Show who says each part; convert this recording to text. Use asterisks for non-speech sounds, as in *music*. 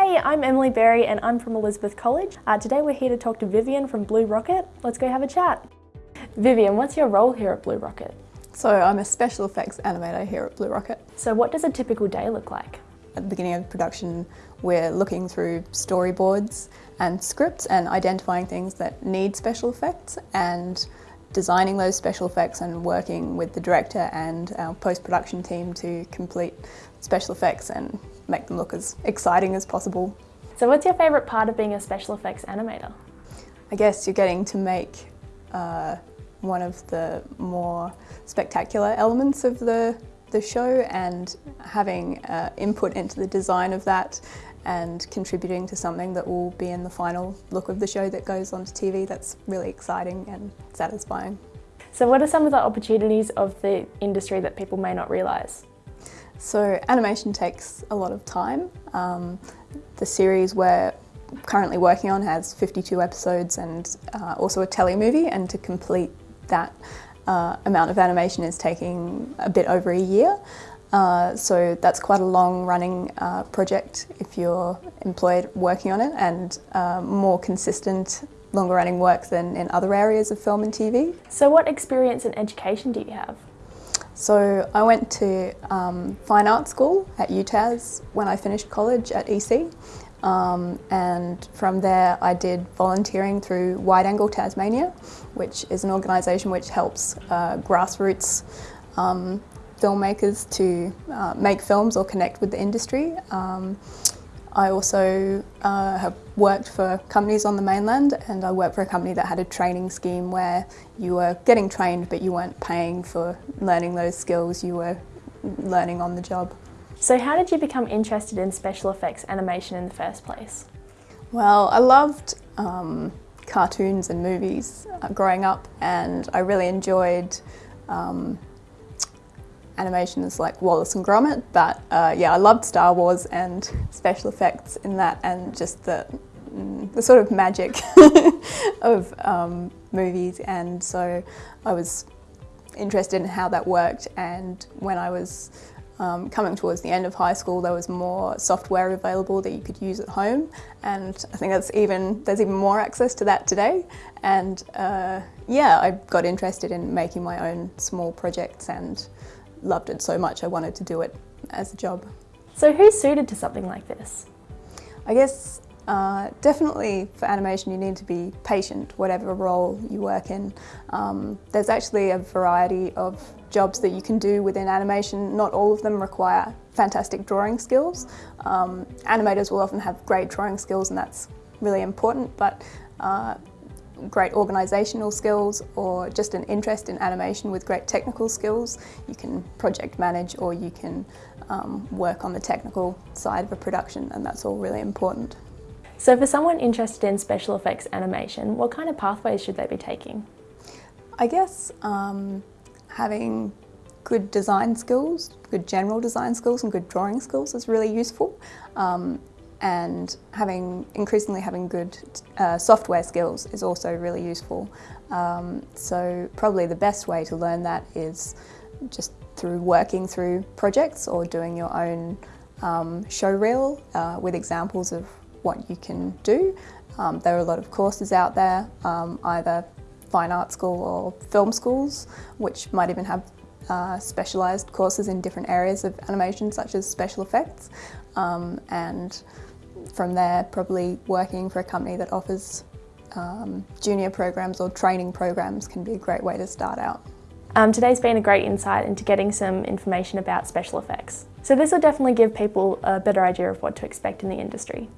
Speaker 1: Hey, I'm Emily Berry and I'm from Elizabeth College. Uh, today we're here to talk to Vivian from Blue Rocket. Let's go have a chat. Vivian, what's your role here at Blue Rocket?
Speaker 2: So I'm a special effects animator here at Blue Rocket.
Speaker 1: So what does a typical day look like?
Speaker 2: At the beginning of production, we're looking through storyboards and scripts and identifying things that need special effects and designing those special effects and working with the director and our post-production team to complete special effects and make them look as exciting as possible.
Speaker 1: So what's your favourite part of being a special effects animator?
Speaker 2: I guess you're getting to make uh, one of the more spectacular elements of the, the show and having uh, input into the design of that and contributing to something that will be in the final look of the show that goes onto TV. That's really exciting and satisfying.
Speaker 1: So what are some of the opportunities of the industry that people may not realise?
Speaker 2: So animation takes a lot of time. Um, the series we're currently working on has 52 episodes and uh, also a telemovie and to complete that uh, amount of animation is taking a bit over a year. Uh, so that's quite a long running uh, project if you're employed working on it and uh, more consistent longer running work than in other areas of film and TV.
Speaker 1: So what experience and education do you have?
Speaker 2: So I went to um, fine art school at UTAS when I finished college at EC um, and from there I did volunteering through Wide Angle Tasmania which is an organisation which helps uh, grassroots um, filmmakers to uh, make films or connect with the industry. Um, I also uh, have worked for companies on the mainland and I worked for a company that had a training scheme where you were getting trained but you weren't paying for learning those skills, you were learning on the job.
Speaker 1: So how did you become interested in special effects animation in the first place?
Speaker 2: Well, I loved um, cartoons and movies uh, growing up and I really enjoyed um, animations like Wallace and Gromit, but uh, yeah, I loved Star Wars and special effects in that and just the, mm, the sort of magic *laughs* of um, movies. And so I was interested in how that worked. And when I was um, coming towards the end of high school there was more software available that you could use at home. And I think that's even there's even more access to that today. And uh, yeah I got interested in making my own small projects and loved it so much I wanted to do it as a job.
Speaker 1: So who's suited to something like this?
Speaker 2: I guess uh, definitely for animation you need to be patient whatever role you work in. Um, there's actually a variety of jobs that you can do within animation. Not all of them require fantastic drawing skills. Um, animators will often have great drawing skills and that's really important but uh, great organisational skills or just an interest in animation with great technical skills. You can project manage or you can um, work on the technical side of a production and that's all really important.
Speaker 1: So for someone interested in special effects animation, what kind of pathways should they be taking?
Speaker 2: I guess um, having good design skills, good general design skills and good drawing skills is really useful. Um, and having increasingly having good uh, software skills is also really useful. Um, so probably the best way to learn that is just through working through projects or doing your own um, show reel uh, with examples of what you can do. Um, there are a lot of courses out there, um, either fine art school or film schools, which might even have uh, specialised courses in different areas of animation such as special effects um, and from there probably working for a company that offers um, junior programs or training programs can be a great way to start out.
Speaker 1: Um, today's been a great insight into getting some information about special effects. So this will definitely give people a better idea of what to expect in the industry.